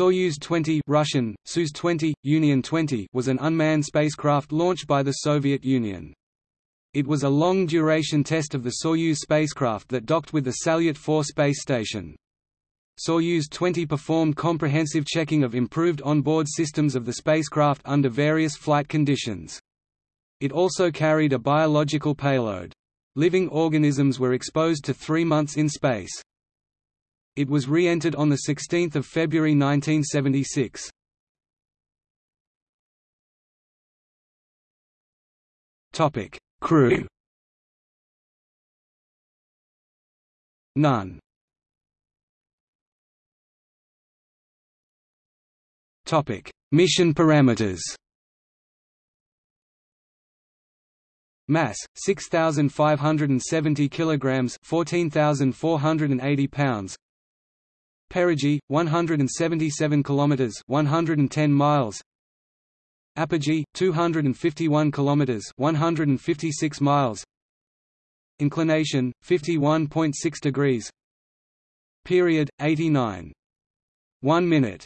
Soyuz 20 Russian, Soyuz 20, Union 20 was an unmanned spacecraft launched by the Soviet Union. It was a long-duration test of the Soyuz spacecraft that docked with the Salyut 4 space station. Soyuz 20 performed comprehensive checking of improved onboard systems of the spacecraft under various flight conditions. It also carried a biological payload. Living organisms were exposed to three months in space. It was re-entered on 16 February 1976. Crew. None. Topic: Mission parameters. Mass 6570 kilograms 14480 pounds Perigee 177 kilometers 110 miles. Apogee 251 kilometers 156 miles. Inclination 51.6 degrees. Period 89 1 minute